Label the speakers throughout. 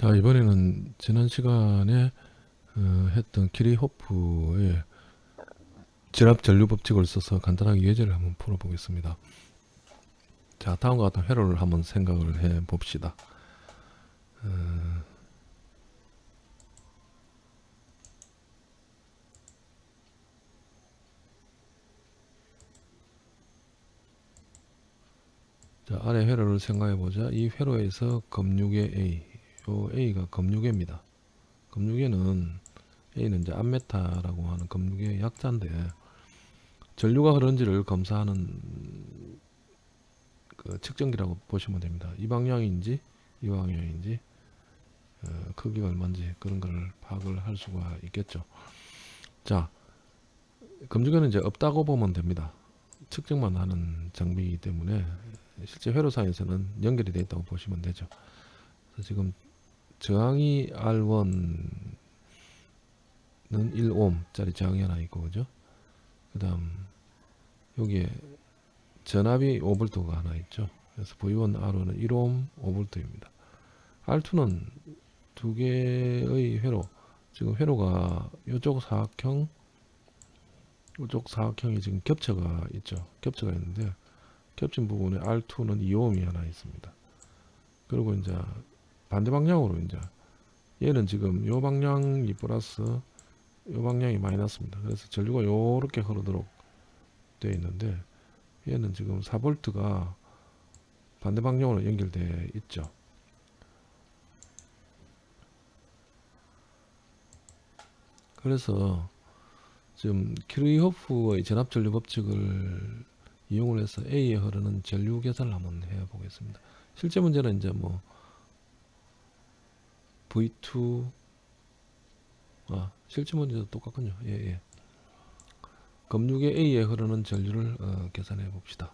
Speaker 1: 자 이번에는 지난 시간에 어, 했던 키리호프의 진압 전류 법칙을 써서 간단하게 예제를 한번 풀어 보겠습니다. 자 다음과 같은 회로를 한번 생각을 해 봅시다. 어, 자 아래 회로를 생각해 보자. 이 회로에서 검육의 A, 요 A가 검육입니다. 검육에는 A는 이제 암메타라고 하는 검육의 약자인데 전류가 흐른지를 검사하는 그 측정기라고 보시면 됩니다. 이 방향인지 이 방향인지 어, 크기가 얼마인지 그런 걸 파악을 할 수가 있겠죠. 자, 검증에는 이제 없다고 보면 됩니다. 측정만 하는 장비이기 때문에 실제 회로상에서는 연결이 되어 있다고 보시면 되죠. 지금 저항이 R1은 1옴짜리 저항이 하나 있고 그죠? 그 다음 여기에 전압이 5V가 하나 있죠. 그래서 V1, R1은 1옴 5V입니다. R2는 두 개의 회로 지금 회로가 이쪽 사각형 이쪽 사각형이 지금 겹쳐가 있죠. 겹쳐가 있는데 겹친 부분에 R2는 2옴이 하나 있습니다. 그리고 이제 반대 방향으로 이제 얘는 지금 요 방향이 플러스 요 방향이 마이너스입니다. 그래서 전류가 요렇게 흐르도록 되어 있는데 얘는 지금 4V가 반대 방향으로 연결되어 있죠. 그래서 지금 키르이호프의 전압전류 법칙을 이용을 해서 A에 흐르는 전류 계산을 한번 해 보겠습니다. 실제 문제는 이제 뭐 V2 아 실제 문제도 똑같군요. 예, 예. 검육의 A에 흐르는 전류를 어, 계산해 봅시다.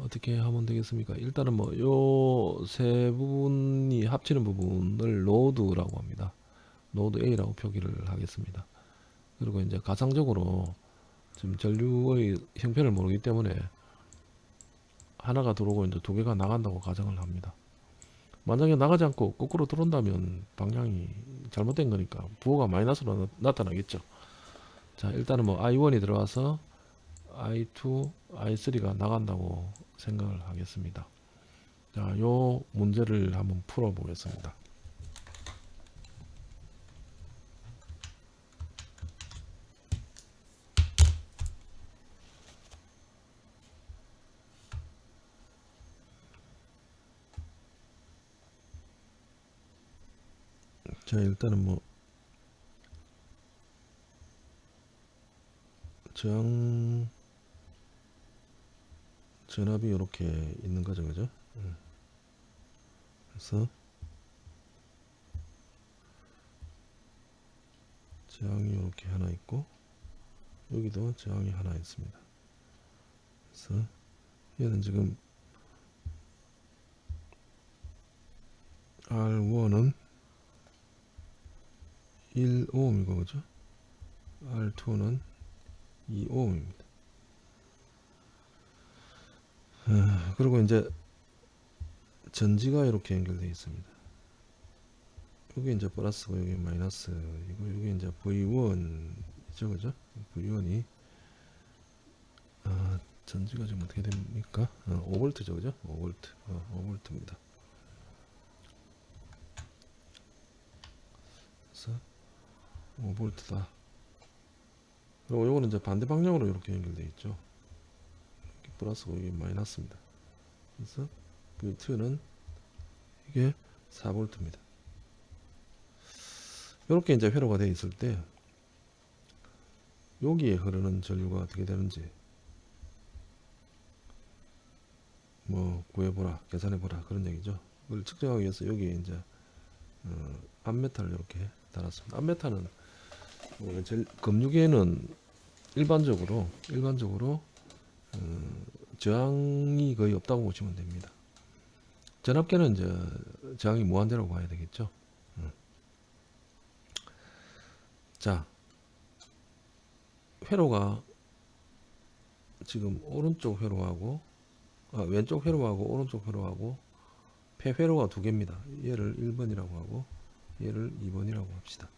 Speaker 1: 어떻게 하면 되겠습니까? 일단은 뭐 요 세 부분이 합치는 부분을 로드라고 합니다. 노드 A라고 표기를 하겠습니다. 그리고 이제 가상적으로 지금 전류의 형편을 모르기 때문에 하나가 들어오고 이제 두 개가 나간다고 가정을 합니다. 만약에 나가지 않고 거꾸로 들어온다면 방향이 잘못된 거니까 부호가 마이너스로 나, 타나겠죠 자 일단은 뭐 I1이 들어와서 I2, I3가 나간다고 생각을 하겠습니다. 자, 요 문제를 한번 풀어 보겠습니다. 자 일단은 뭐. 저항 전압이 이렇게 있는 거죠 그죠? 음. 그래서 저항이 이렇게 하나 있고 여기도 저항이 하나 있습니다. 그래서 얘는 지금 R1은 1오음이고 그죠? R2는 2오음입니다. 아, 그리고 이제 전지가 이렇게 연결되어 있습니다. 여기 이제 플러스고 여기 마이너스이고 여기 이제 V1이죠 그죠? V1이 아, 전지가 지금 어떻게 됩니까? 어, 5V죠 그죠? 5V 어, 5V입니다. 그래서 5V다. 그리고 요거는 이제 반대 방향으로 이렇게 연결되어 있죠. 이렇게 플러스고 이게 마이너스입니다. 그래서 V2는 이게 4V입니다. 이렇게 이제 회로가 되어 있을 때 여기에 흐르는 전류가 어떻게 되는지 뭐 구해보라 계산해보라 그런 얘기죠 그걸 측정하기 위해서 여기에 이제 어, 암메탈을 이렇게 달았습니다 암메탈은 뭐 검육에는 일반적으로 일반적으로 어, 저항이 거의 없다고 보시면 됩니다. 전압계는 이제 저항이 무한대라고 봐야 되겠죠. 음. 자, 회로가 지금 오른쪽 회로하고 아, 왼쪽 회로하고 오른쪽 회로하고 폐회로가 두 개입니다. 얘를 1번이라고 하고 얘를 2번이라고 합시다.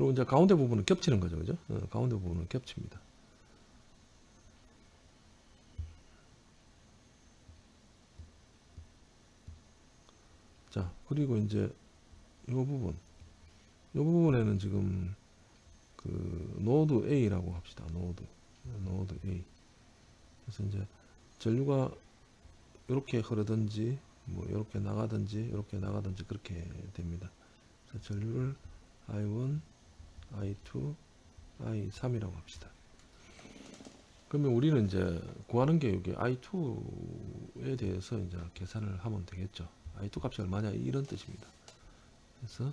Speaker 1: 그리고 이제 가운데 부분은 겹치는 거죠. 그죠? 어, 가운데 부분은 겹칩니다. 자, 그리고 이제 이 부분. 이 부분에는 지금 그 노드 A라고 합시다. 노드. 노드 A. 그래서 이제 전류가 이렇게 흐르든지 뭐 이렇게 나가든지 이렇게 나가든지 그렇게 됩니다. 전류를 I1, I2, I3이라고 합시다. 그러면 우리는 이제 구하는 게 여기 I2에 대해서 이제 계산을 하면 되겠죠. I2 값이 얼마냐 이런 뜻입니다. 그래서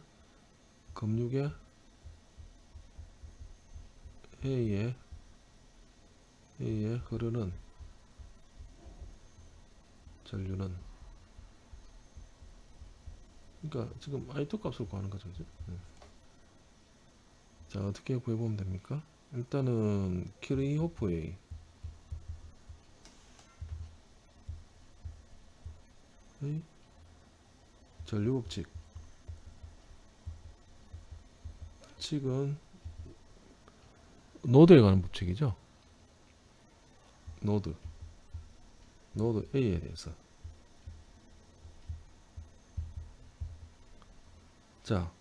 Speaker 1: 금육에 A에 A에 흐르는 전류는 그러니까 지금 I2 값을 구하는 거죠. 그죠? 네. 자 어떻게 구해보면 됩니까? 일단은 키르이호프의 의 전류 법칙. 법칙은 노드에 관한 법칙이죠. 노드. 노드 A에 대해서. 자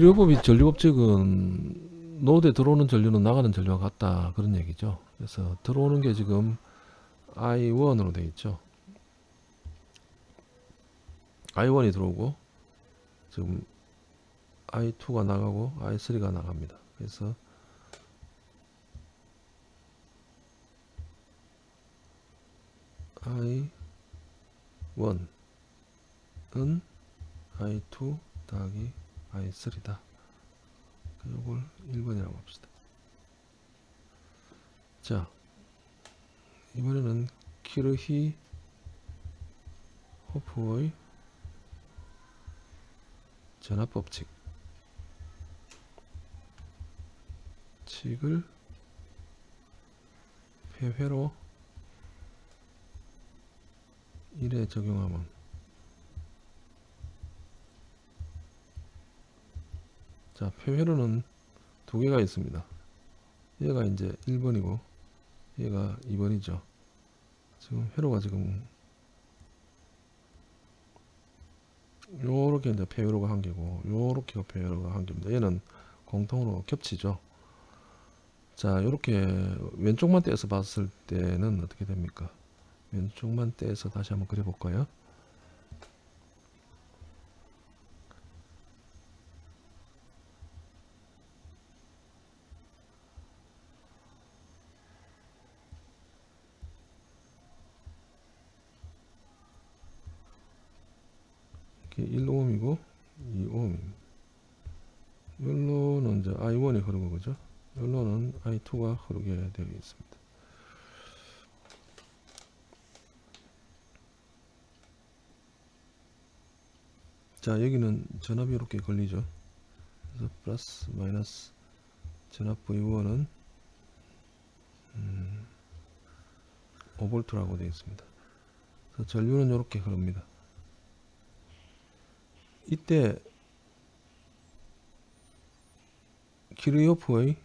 Speaker 1: 키르히호프의 전류법칙은 노드에 들어오는 전류는 나가는 전류와 같다 그런 얘기죠. 그래서 들어오는 게 지금 I1으로 되어 있죠. I1이 들어오고 지금 I2가 나가고 I3가 나갑니다. 그래서 I1은 I2 더하기 I3다. 이걸 1번이라고 합시다. 자, 이번에는 키르히 호프의 전압법칙 칙을 폐회로 1에 적용하면 자 폐회로는 두 개가 있습니다. 얘가 이제 1번이고 얘가 2번이죠. 지금 회로가 지금 요렇게 이제 폐회로가 한 개고 요렇게 폐회로가 한 개입니다. 얘는 공통으로 겹치죠. 자 요렇게 왼쪽만 떼서 봤을 때는 어떻게 됩니까? 왼쪽만 떼서 다시 한번 그려 볼까요 이렇게 1ohm이고 2ohm입니다 여기로는 이제 I1이 흐르고 그죠 여기로는 I2가 흐르게 되어 있습니다 자 여기는 전압이 이렇게 걸리죠. 그래서 플러스 마이너스 전압 V1은 음, 5V라고 되어 있습니다. 그래서 전류는 이렇게 흐릅니다. 이때 키르요프의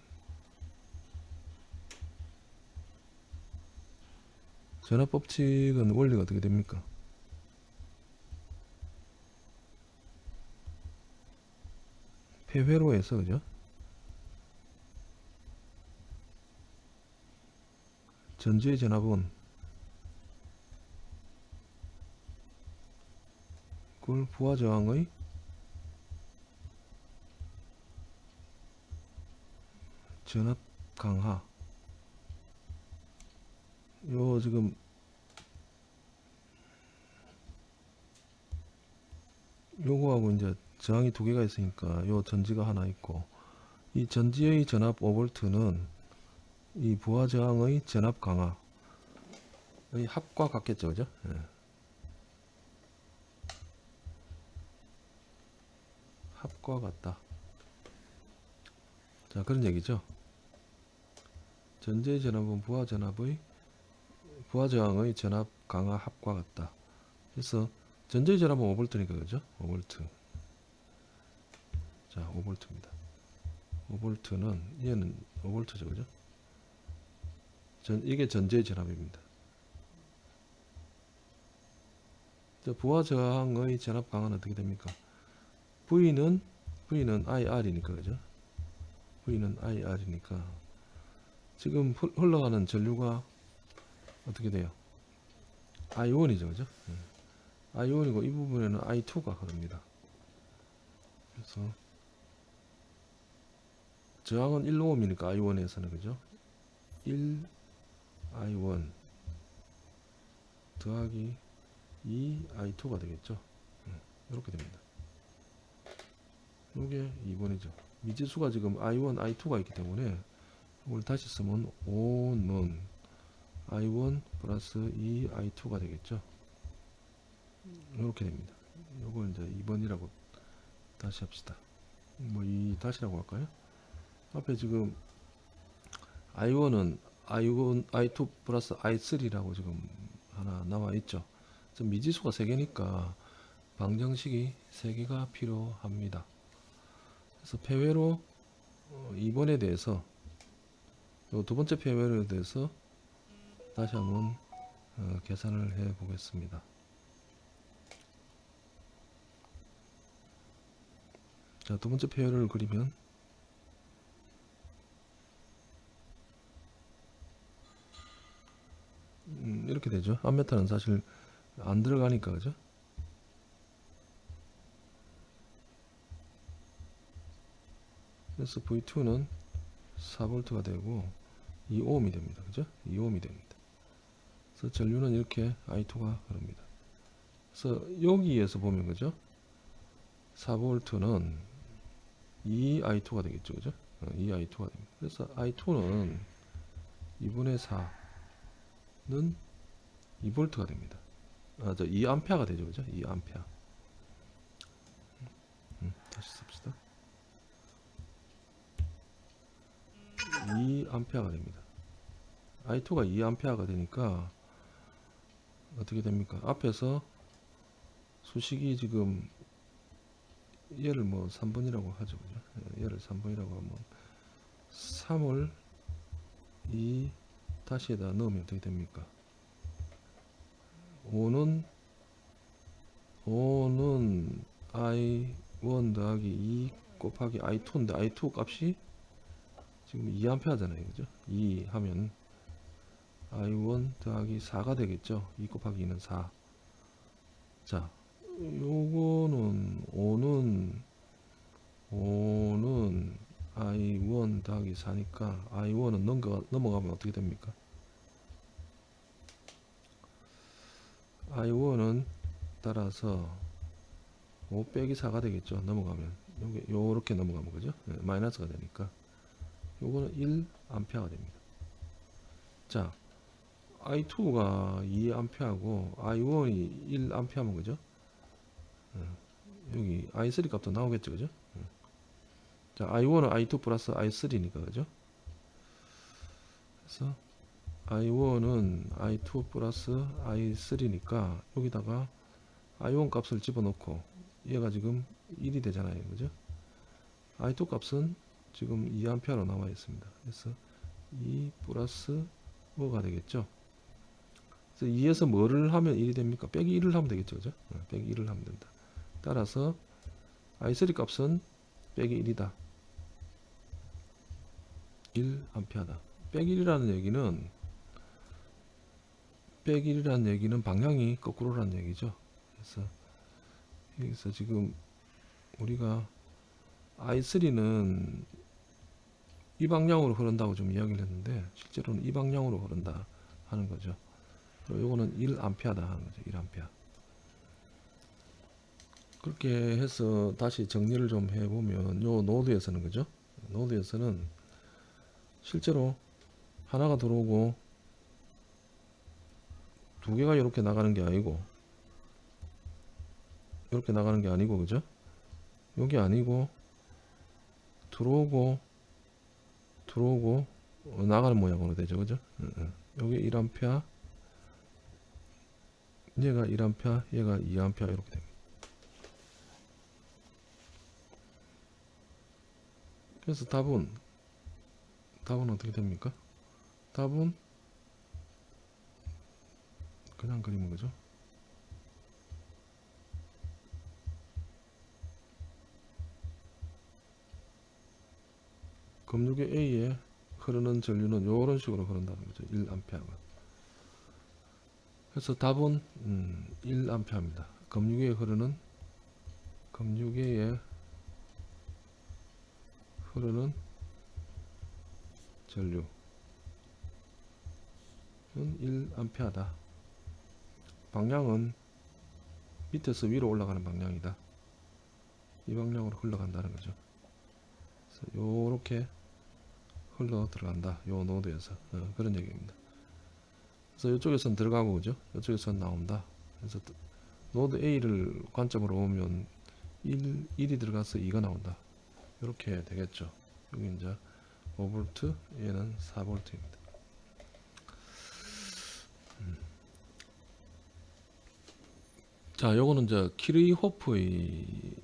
Speaker 1: 전압 법칙은 원리가 어떻게 됩니까? 폐회로에서 그죠? 전지의 전압은 그걸 부하 저항의? 전압 강하 요 지금. 요거하고 이제 저항이 두 개가 있으니까 요 전지가 하나 있고 이 전지의 전압 5V는 이 부하 저항의 전압 강하의 합과 같겠죠 그죠 예. 합과 같다 자 그런 얘기죠 전지의 전압은 부하 전압의 부하 저항의 전압 강하 합과 같다 그래서 전자의 전압은 5V니까 그죠? 5V. 자, 5V입니다. 5V는 얘는 5V죠, 그죠? 전 이게 전자의 전압입니다. 자, 부하 저항의 전압 강은 어떻게 됩니까? V는 V는 IR이니까 그죠? V는 IR이니까 지금 흘- 흘러가는 전류가 어떻게 돼요? I1이죠, 그죠? 예. I1이고 이 부분에는 I2가 흐릅니다. 그래서 저항은 1오음이니까 I1에서는 그죠? 1 I1 더하기 2 I2가 되겠죠? 이렇게 됩니다. 이게 2번이죠. 미지수가 지금 I1, I2가 있기 때문에 이걸 다시 쓰면 5는 I1 플러스 2 I2가 되겠죠. 이렇게 됩니다. 이걸 이제 2번이라고 다시 합시다. 뭐 이 다시라고 할까요? 앞에 지금 I1은 I1, I2 플러스 I3라고 지금 하나 나와 있죠. 미지수가 3개니까 방정식이 3개가 필요합니다. 그래서 폐회로 어, 2번에 대해서 요두 번째 폐회에 대해서 다시 한번 어, 계산을 해 보겠습니다. 자, 두 번째 폐회를 그리면 음, 이렇게 되죠. 암메타는 사실 안 들어가니까 그죠? 그래서 V2는 4V가 되고 2ohm이 됩니다. 그죠? 2ohm이 됩니다. 그래서 전류는 이렇게 I2가 흐릅니다. 그래서 여기에서 보면 그죠? 4V는 2I2가 되겠죠. 그죠? 2I2가 됩니다. 그래서 I2는 2분의 4 는 2V가 됩니다. 아, 저 2A가 되죠. 그죠? 2A. 음, 다시 씁시다. 2A가 됩니다. I2가 2A가 되니까 어떻게 됩니까? 앞에서 수식이 지금 얘를 뭐 3번이라고 하죠. 그죠? 예, 얘를 3번이라고 하면 3을 2 다시에다 넣으면 어떻게 됩니까? 5는 5는 I1 더하기 2 곱하기 I2인데 I2 값이 지금 2A 하잖아요. 그죠? 2 하면 I1 더하기 4가 되겠죠. 2 곱하기 2는 4. 자, 요거는 5는 5는 I1 더하기 4니까 I1은 넘어가, 넘어가면 어떻게 됩니까? I1은 따라서 5 빼기 4가 되겠죠. 넘어가면 요게 요렇게 넘어가면 그죠? 네, 마이너스가 되니까 요거는 1A가 됩니다. 자, I2가 2A하고 I1이 1A면 그죠? 어, 여기 I3 값도 나오겠죠, 그죠? 어. 자, I1은 I2 플러스 I3니까 그죠? 그래서 I1은 I2 플러스 I3니까 여기다가 I1 값을 집어넣고 얘가 지금 1이 되잖아요, 그죠? I2 값은 지금 2A로 나와 있습니다. 그래서 2 플러스 5가 되겠죠. 그래서 2에서 뭐를 하면 1이 됩니까? 빼기 1을 하면 되겠죠. 그죠? 어, 빼기 1을 하면 된다. 따라서 I3 값은 빼기 1이다. 1A다. 빼기 1이라는 얘기는 빼기 1이라는 얘기는 방향이 거꾸로라는 얘기죠. 그래서 여기서 지금 우리가 I3는 이 방향으로 흐른다고 좀 이야기를 했는데 실제로는 이 방향으로 흐른다 하는 거죠. 그리고 요거는 1A다 하는 거죠. 1A. 그렇게 해서 다시 정리를 좀 해보면 요 노드에서는 그죠? 노드에서는 실제로 하나가 들어오고 두 개가 이렇게 나가는 게 아니고 이렇게 나가는 게 아니고 그죠? 여기 아니고 들어오고 들어오고 어, 나가는 모양으로 되죠 그죠? 여기 1A 얘가 1A, 얘가 2A 이렇게 됩니다. 그래서 답은 답은 어떻게 됩니까? 답은 그냥 그리는 거죠. 검육의 A에 흐르는 전류는 이런 식으로 흐른다는 거죠. 1A가. 그래서 답은 음, 1A입니다. 검육에 흐르는 검육에 흐르는 전류는 1A다. 방향은 밑에서 위로 올라가는 방향이다. 이 방향으로 흘러간다는 거죠. 요렇게 흘러 들어간다. 요 노드에서 어, 그런 얘기입니다. 그래서 이쪽에선 들어가고 그죠? 이쪽에선 나온다. 그래서 또 노드 A를 관점으로 보면 1, 1이 들어가서 2가 나온다. 이렇게 되겠죠. 여기 이제 5V, 얘는 4V입니다. 음. 자, 요거는 이제 키르히호프의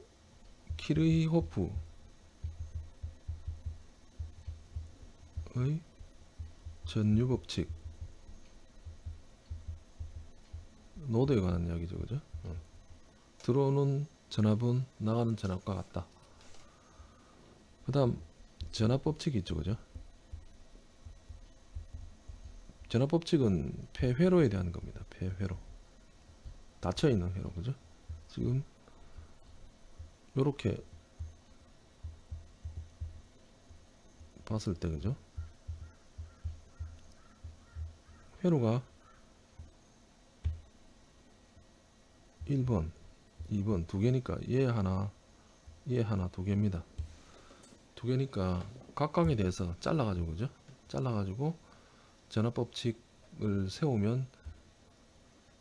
Speaker 1: 키르히호프의 전류 법칙 노드에 관한 이야기죠, 그죠? 어. 들어오는 전압은 나가는 전압과 같다. 그 다음 전압 법칙이 있죠 그죠? 전압 법칙은 폐회로에 대한 겁니다. 폐회로. 닫혀있는 회로 그죠? 지금 요렇게 봤을 때 그죠? 회로가 1번 2번 두 개니까 얘 하나 얘 하나 두 개입니다 두 개니까 각각에 대해서 잘라가지고 그죠? 잘라가지고 전압법칙을 세우면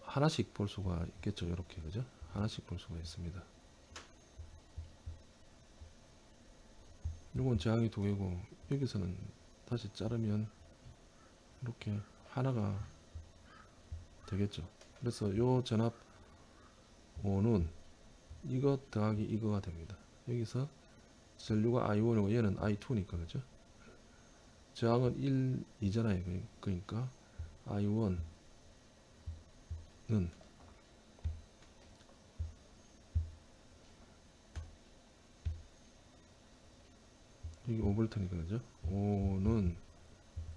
Speaker 1: 하나씩 볼 수가 있겠죠. 이렇게 그죠? 하나씩 볼 수가 있습니다. 이건 저항이 두 개고 여기서는 다시 자르면 이렇게 하나가 되겠죠. 그래서 요 전압 5는 이것 더하기 이거가 됩니다. 여기서 전류가 I1이고 얘는 I2니까 그죠? 저항은 1, 2잖아요. 그러니까 I1은 여기 5V니까 그죠? 5는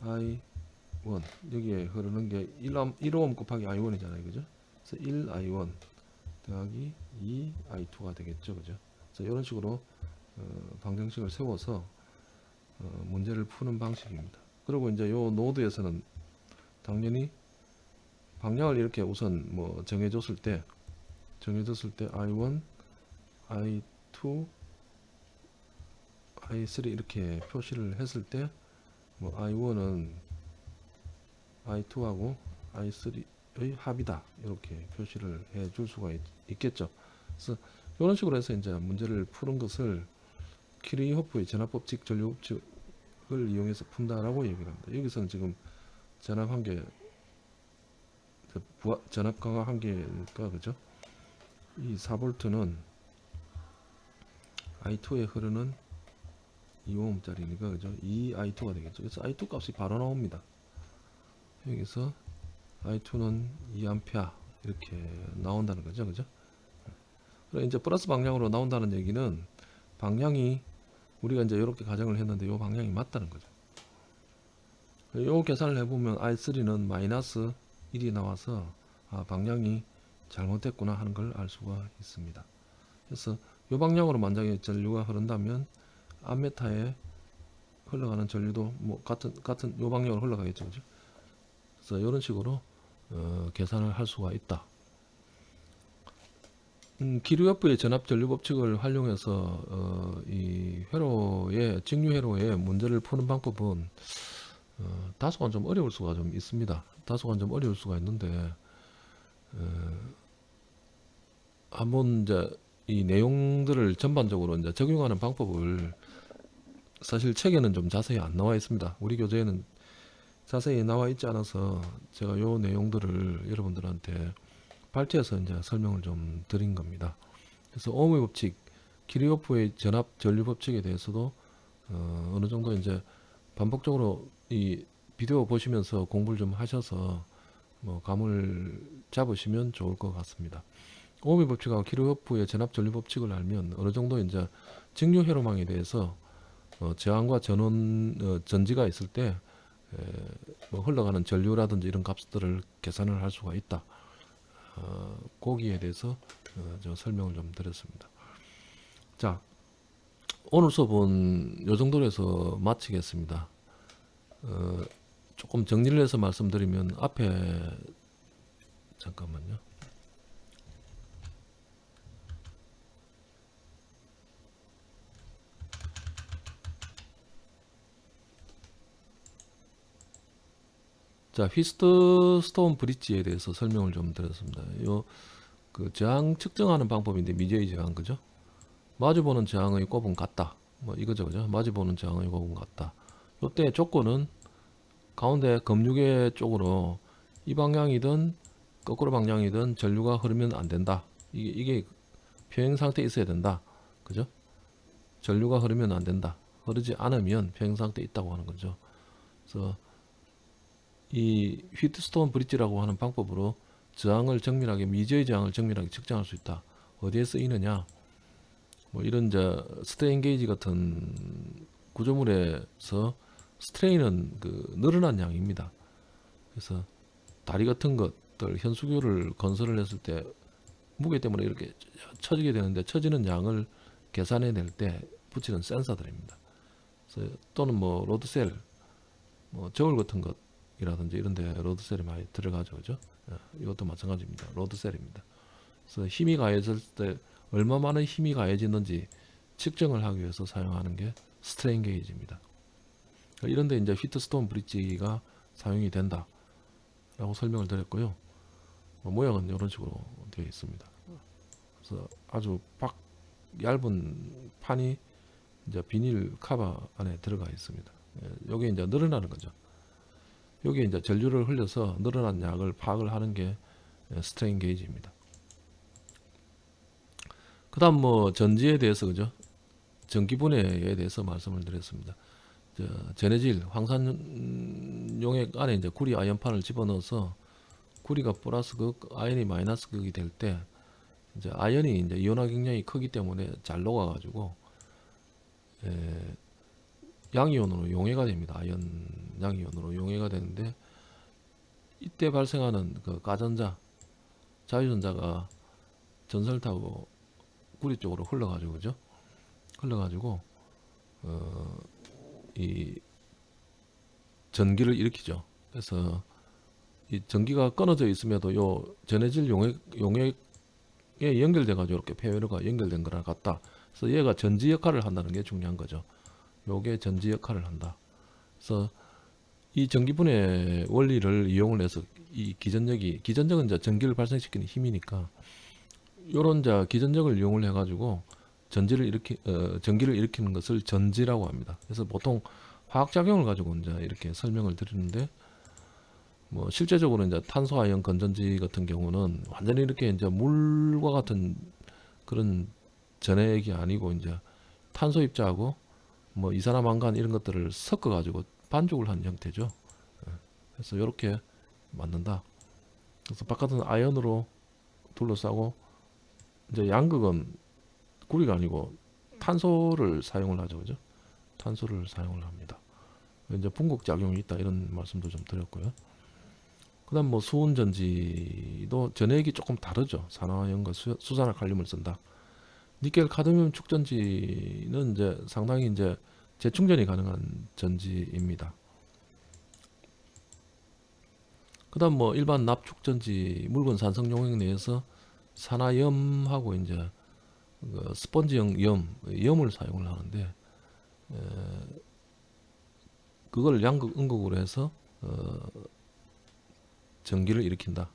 Speaker 1: I1 여기에 흐르는 게 1옴, 1옴 곱하기 I1이잖아요. 그죠? 그래서 1I1 더하기 2I2가 되겠죠. 그죠? 그래서 이런 식으로 어, 방정식을 세워서 어, 문제를 푸는 방식입니다. 그리고 이제 요 노드에서는 당연히 방향을 이렇게 우선 뭐 정해줬을 때 정해줬을 때 I1, I2, I3 이렇게 표시를 했을 때 뭐 I1은 I2하고 I3의 합이다 이렇게 표시를 해 줄 수가 있, 있겠죠. 그래서 이런 식으로 해서 이제 문제를 푸는 것을 키리호프의 전압법칙 전류법칙을 이용해서 푼다라고 얘기를 합니다. 여기서는 지금 전압 한계 전압 강화 한계니까 그죠? 이 4볼트는 i2에 흐르는 2오음짜리니까 그죠? 2i2가 되겠죠. 그래서 i2 값이 바로 나옵니다. 여기서 i2는 2A 이렇게 나온다는 거죠. 그죠? 그래 이제 플러스 방향으로 나온다는 얘기는 방향이 우리가 이제 이렇게 가정을 했는데 이 방향이 맞다는 거죠. 이 계산을 해보면 I3는 마이너스 1이 나와서 아, 방향이 잘못됐구나 하는 걸 알 수가 있습니다. 그래서 이 방향으로 만약에 전류가 흐른다면 암메타에 흘러가는 전류도 뭐 같은 같은 요 방향으로 흘러가겠죠? 그래서 이런 식으로 어, 계산을 할 수가 있다. 음, 기류협부의 전압 전류 법칙을 활용해서 어, 이 회로의 직류 회로의 문제를 푸는 방법은 어, 다소간 좀 어려울 수가 좀 있습니다. 다소간 좀 어려울 수가 있는데 어, 한번 이제 이 내용들을 전반적으로 이제 적용하는 방법을 사실 책에는 좀 자세히 안 나와 있습니다. 우리 교재에는 자세히 나와 있지 않아서 제가 요 내용들을 여러분들한테 발제해서 이제 설명을 좀 드린 겁니다. 그래서 오음의 법칙, 키리오프의 전압 전류 법칙에 대해서도 어, 어느 정도 이제 반복적으로 이 비디오 보시면서 공부를 좀 하셔서 뭐 감을 잡으시면 좋을 것 같습니다. 오음의 법칙하고 키르호프의 전압 전류 법칙을 알면 어느 정도 이제 직류 회로망에 대해서 어, 저항과 전원 어, 전지가 있을 때 에, 뭐 흘러가는 전류라든지 이런 값들을 계산을 할 수가 있다. 어, 거기에 대해서 어, 저 설명을 좀 드렸습니다. 자, 오늘 수업은 요 정도로 해서 마치겠습니다. 어, 조금 정리를 해서 말씀드리면 앞에 잠깐만요. 자, 휘스트 스톤 브릿지에 대해서 설명을 좀 드렸습니다. 요 그 저항 측정하는 방법인데 미제의 저항 그죠? 마주보는 저항의 곱은 같다. 뭐 이거죠, 그죠? 마주보는 저항의 곱은 같다. 요때 조건은 가운데 검유계 쪽으로 이 방향이든 거꾸로 방향이든 전류가 흐르면 안 된다. 이게, 이게 평행 상태에 있어야 된다. 그죠? 전류가 흐르면 안 된다. 흐르지 않으면 평행 상태에 있다고 하는 거죠. 그래서 이 휘트스톤 브릿지라고 하는 방법으로 저항을 정밀하게 미지의 저항을 정밀하게 측정할 수 있다. 어디에 쓰이느냐? 뭐 이런 저 스트레인 게이지 같은 구조물에서 strain은 그 늘어난 양입니다. 그래서 다리 같은 것들 현수교를 건설을 했을 때 무게 때문에 이렇게 처지게 되는데 처지는 양을 계산해 낼 때 붙이는 센서들입니다. 그래서 또는 뭐 load cell, 뭐 저울 같은 것 이라든지 이런 데 load cell이 많이 들어가죠, 그죠? 예, 이것도 마찬가지입니다. load cell입니다. 그래서 힘이 가해질 때 얼마만의 힘이 가해지는지 측정을 하기 위해서 사용하는 게 스트레인 게이지입니다. 이런데 이제 휘트스톤 브릿지가 사용이 된다 라고 설명을 드렸고요 뭐 모양은 이런 식으로 되어 있습니다 그래서 아주 박 얇은 판이 이제 비닐 카바 안에 들어가 있습니다 여기 이제 늘어나는 거죠 여기 이제 전류를 흘려서 늘어난 양을 파악을 하는 게 스트레인 게이지입니다. 그 다음 뭐 전지에 대해서 그죠? 전기분해에 대해서 말씀을 드렸습니다. 저 전해질 황산 용액 안에 이제 구리 아연판을 집어넣어서 구리가 플러스 극, 아연이 마이너스 극이 될 때 이제 아연이 이제 이온화 경량이 크기 때문에 잘 녹아가지고 에, 양이온으로 용해가 됩니다. 아연 양이온으로 용해가 되는데 이때 발생하는 그 가전자 자유전자가 전선을 타고 구리 쪽으로 흘러가지고 그죠? 흘러가지고 어, 이 전기를 일으키죠. 그래서 이 전기가 끊어져 있음에도 요 전해질 용액 용액에 연결돼 가지고 이렇게 폐회로가 연결된 거랑 같다. 그래서 얘가 전지 역할을 한다는 게 중요한 거죠. 요게 전지 역할을 한다. 그래서 이 전기분해 원리를 이용을 해서 이 기전력이 기전력은 이제 전기를 발생시키는 힘이니까 요런 자 기전력을 이용을 해 가지고 전지를 일으키 어, 전기를 일으키는 것을 전지라고 합니다. 그래서 보통 화학 작용을 가지고 이제 이렇게 설명을 드리는데 뭐 실제적으로 이제 탄소 아연 건전지 같은 경우는 완전히 이렇게 이제 물과 같은 그런 전액이 아니고 이제 탄소 입자하고 뭐 이산화 망간 이런 것들을 섞어 가지고 반죽을 한 형태죠. 예. 그래서 이렇게 만든다. 그래서 바깥은 아연으로 둘러싸고 이제 양극은 구리가 아니고 탄소를 사용을 하죠. 그죠? 탄소를 사용을 합니다. 이제 분국 작용이 있다 이런 말씀도 좀 드렸고요. 그 다음 뭐 수온 전지도 전액이 조금 다르죠. 산화연과 수, 수산화 칼륨을 쓴다. 니켈 카드뮴 축전지는 이제 상당히 이제 재충전이 가능한 전지입니다. 그 다음 뭐 일반 납축전지 묽은 산성 용액 내에서 산화염하고 이제 그 스펀지형 염, 염을 사용을 하는데 에, 그걸 양극 음극으로 해서 어, 전기를 일으킨다.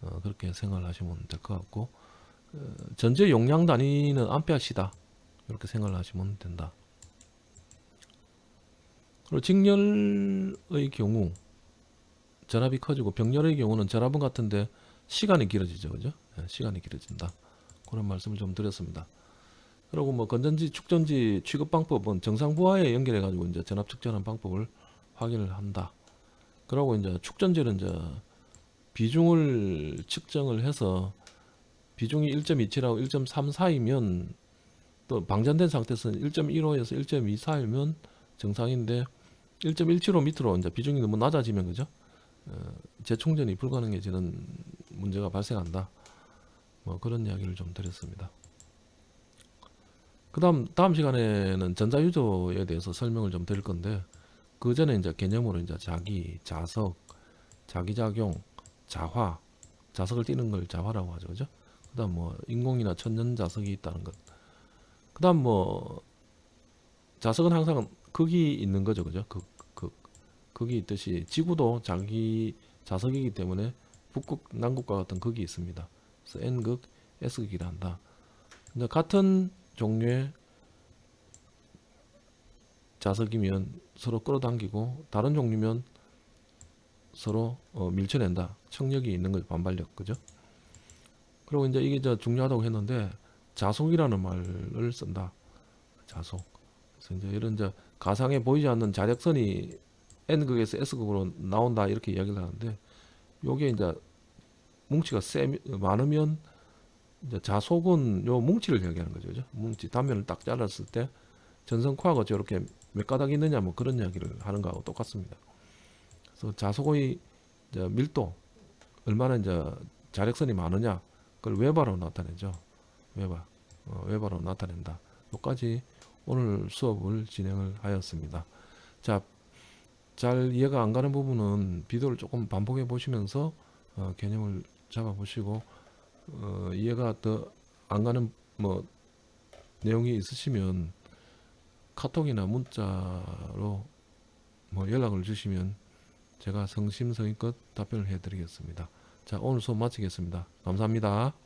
Speaker 1: 어, 그렇게 생각을 하시면 될 것 같고 어, 전체 용량 단위는 암페아시다. 이렇게 생각을 하시면 된다. 그리고 직렬의 경우 전압이 커지고 병렬의 경우는 전압은 같은데 시간이 길어지죠, 그죠? 예, 시간이 길어진다. 그런 말씀을 좀 드렸습니다. 그리고 뭐 건전지, 축전지 취급 방법은 정상 부하에 연결해 가지고 이제 전압 측정하는 방법을 확인을 한다. 그리고 이제 축전지는 이제 비중을 측정을 해서 비중이 1.27하고 1.3 사이면 또 방전된 상태에서는 1.15에서 1.24이면 정상인데 1.17호 밑으로 이제 비중이 너무 낮아지면 그죠? 어, 재충전이 불가능해지는 문제가 발생한다. 뭐 그런 이야기를 좀 드렸습니다. 그 다음 다음 시간에는 전자유조에 대해서 설명을 좀 드릴 건데 그 전에 이제 개념으로 이제 자기, 자석, 자기작용, 자화, 자석을 띄는 걸 자화라고 하죠, 그죠? 그 다음 뭐 인공이나 천연 자석이 있다는 것. 그 다음 뭐 자석은 항상 극이 있는 거죠, 그죠? 극, 극, 극이 있듯이 지구도 자기 자석이기 때문에 북극, 남극과 같은 극이 있습니다. 그래서 N극, S극이라 한다. 근데 같은 종류의 자석이면 서로 끌어당기고 다른 종류면 서로 어, 밀쳐낸다. 청력이 있는 거죠. 반발력. 그죠? 그리고 이제 이게 저 중요하다고 했는데 자속이라는 말을 쓴다. 자속. 그래서 이제 이런 이제 가상에 보이지 않는 자력선이 N극에서 S극으로 나온다 이렇게 이야기를 하는데 요게 이제 뭉치가 세 많으면 이제 자속은 요 뭉치를 얘기하는 거죠. 그죠? 뭉치 단면을 딱 잘랐을 때 전선코아가 저렇게 몇 가닥 있느냐 뭐 그런 이야기를 하는 거하고 똑같습니다. 그래서 자속의 이제 밀도 얼마나 이제 자력선이 많으냐 그걸 웨바로 나타내죠. 웨바 어, 웨바로 나타낸다. 여기까지 오늘 수업을 진행을 하였습니다. 자, 잘 이해가 안 가는 부분은 비디오를 조금 반복해 보시면서 어, 개념을 잡아 보시고 어, 이해가 더 안 가는 뭐 내용이 있으시면 카톡이나 문자로 뭐 연락을 주시면 제가 성심성의껏 답변을 해드리겠습니다. 자 오늘 수업 마치겠습니다. 감사합니다.